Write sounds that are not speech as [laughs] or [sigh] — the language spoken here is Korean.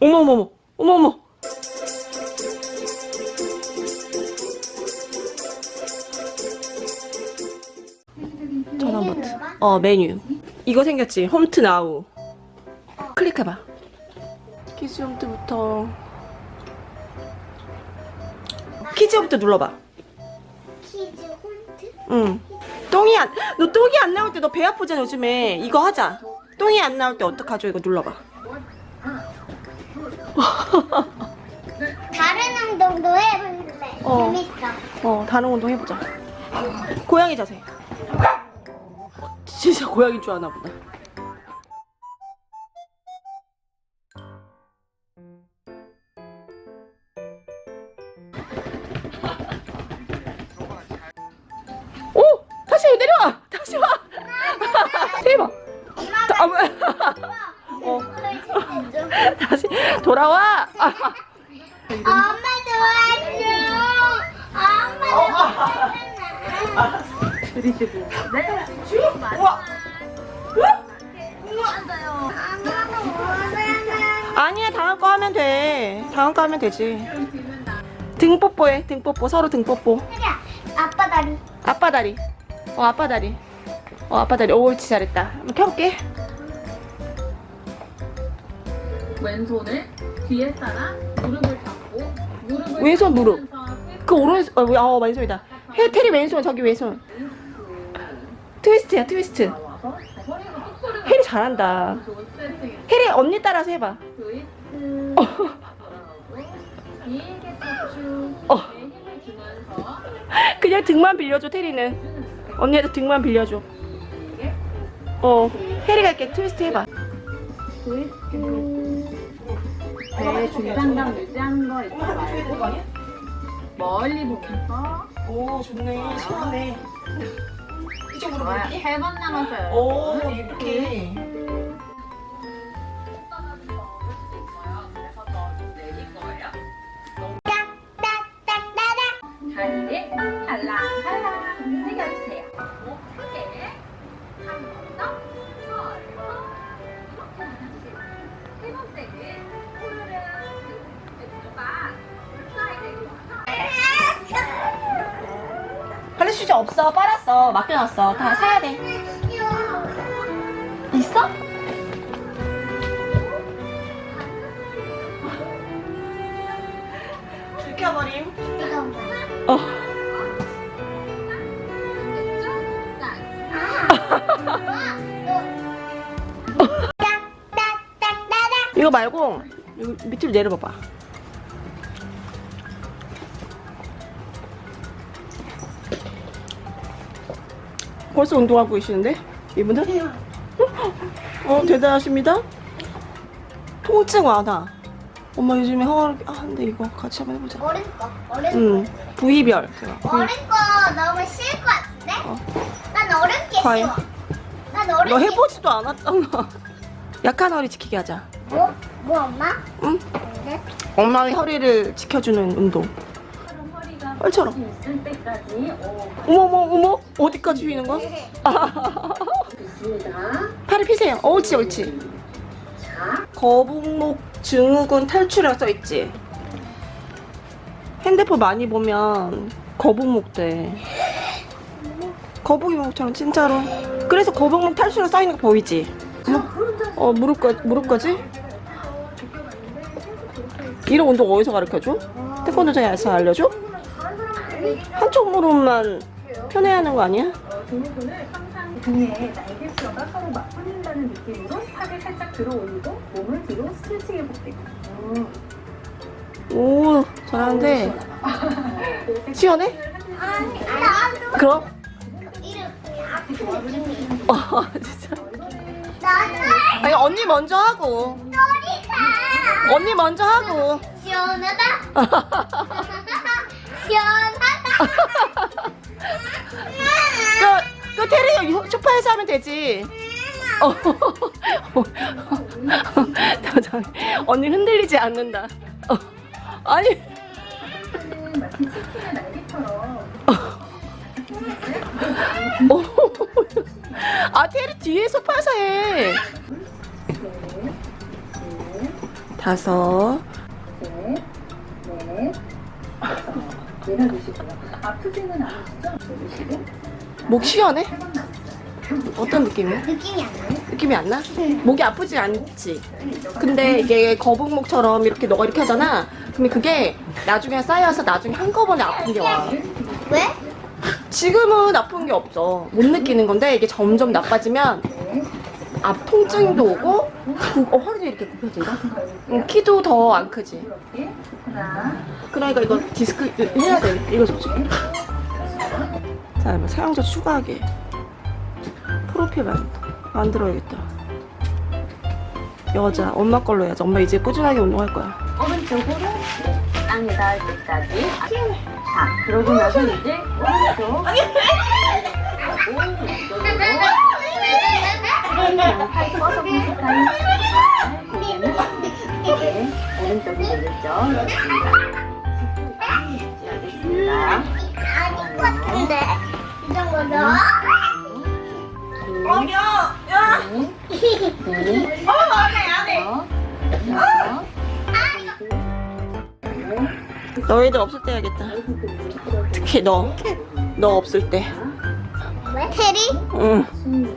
어머어머 어머어머 전원 버튼 어 메뉴. 이거 생겼지. 홈트 now. 클릭해봐. kids 홈트부터. kids 홈트 눌러봐. kids 홈트? 응. 똥이 안 너 똥이 안 나올 때 너 배 아프잖아 요즘에. 이거 하자. 똥이 안 나올 때 어떡하죠? 이거 눌러봐 다른 운동도 해볼래. 어. 재밌어. 어 다른 운동 해보자 고양이 자세 진짜 고양이인 줄 아나 보다 다시 [laughs] 돌아와! 아, 엄마 도와줘. 엄마 도와줘. 우와! 엄마도 원하는. 아니야 다음 거 하면 돼 다음 거 하면 되지 등 뽀뽀해 등 뽀뽀 서로 등 뽀뽀 그래. 아빠 다리. 아빠 다리 어 아빠 다리 어 아빠 다리 오 옳지 잘했다 한번 켜볼게 왼손을 뒤에 따라 무릎을 잡고 무릎을 왼손 무릎. 그 오른손 어, 왜- 어 왼손이다. 해 테리 왼손 저기 왼손. 트위스트야 트위스트. 혜리 잘한다. 혜리 언니 따라서 해봐. 어. 어. 그냥 등만 빌려줘 테리는. 언니한테 등만 빌려줘. 어. 혜리가 이렇게 트위스트 해봐. 트위스트 배 중장감 유지하는 거 말고. 멀리 보면서. 오 좋네. 시원해. 이쪽으로 좋아요. 세번 남았어요. 오 이렇게 슈즈 없어. 빨았어. 맡겨놨어. 다 사야 돼. 있어? 들켜버림? 어 딱딱딱딱. [laughs] 이거 말고 여기 밑으로 내려봐봐 벌써 운동하고 계시는데 이분은? 어 대단하십니다 통증 완화 엄마 요즘에 허리 아 근데 이거 같이 한번 해보자 어른 거. 어른 응 부위별 제가 거. 어른 거 너무 싫을 것 같은데? 어. 난 어른 게 과연? 싫어. 난 어른 너 게 해보지도 않았잖아 약한 허리 지키게 하자 뭐? 뭐 엄마? 응? 근데? 엄마의 허리를 지켜주는 운동 얼처럼 때까지 오, 어머머 어머 어디까지 휘는 거야? 팔을 피세요 어, 옳지 옳지 자, 거북목 증후군 탈출이라고 써있지 핸드폰 많이 보면 거북목 돼 거북이 목처럼 진짜로 그래서 거북목 탈출이라고 써있는 거 보이지? 어 무릎까지 무릎까지? 이런 운동 어디서 가르쳐줘? 태권도장에서 알려줘? 한쪽 무릎만 편해하는 거 아니야? 등근을 항상 등에 날개 뼈가 서로 맞붙는다는 느낌으로 팔을 살짝 들어 올리고 몸을 뒤로 스트레칭 해볼게요. 음. 오 잘하는데 시원해? 아니, 나도 그럼? 이렇게 아픈 느낌이. 어 진짜 아니 언니 먼저 하고. 언니 먼저 하고 시원하다. [laughs] 시원하다. 그, 그 테리 소파에서 하면 되지 어. [laughs] 언니 흔들리지 않는다 어. 아니 [laughs] 어. 아 테리 뒤에 소파에서 해 네, 네. 다섯. 셋, 넷, 다섯. 내려주시고요. 아프지는 않으시죠? 내려주시고. 목 시원해? 어떤 느낌이야? 느낌이 안 나네. 느낌이 안 나? 목이 아프지 않지? 근데 이게 거북목처럼 이렇게 너가 이렇게 하잖아. 근데 그게 나중에 쌓여서 나중에 한꺼번에 아픈 게 와. 왜? 지금은 아픈 게 없어. 못 느끼는 건데 이게 점점 나빠지면 앞 통증도 오고 구- 어, 허리도 이렇게 굽혀진다. 응, 키도 더 안 크지. 그러니까 이거 디스크 해야 돼. 이거 솔직히. 자, 뭐 사용자 추가하기. 프로필 만, 만들어야겠다. 여자, 엄마 걸로 해야지. 엄마 이제 꾸준하게 운동할 거야. 오른쪽으로 땅에 닿을 때까지. 자, 그러고 나서 이제 오른쪽. 오른쪽 으로. 팔 뻗어 보실까요? 고개는 네, 오른쪽이 되겠죠? 그렇습니다. 알겠습니다. 아닌 것 같은데. 이 정도죠? 어, 야! 야! 어, 안 해, 안 해! 너희들 없을 때 해야겠다. 특히 너. 너 없을 때. 왜? 테리? 응. 음,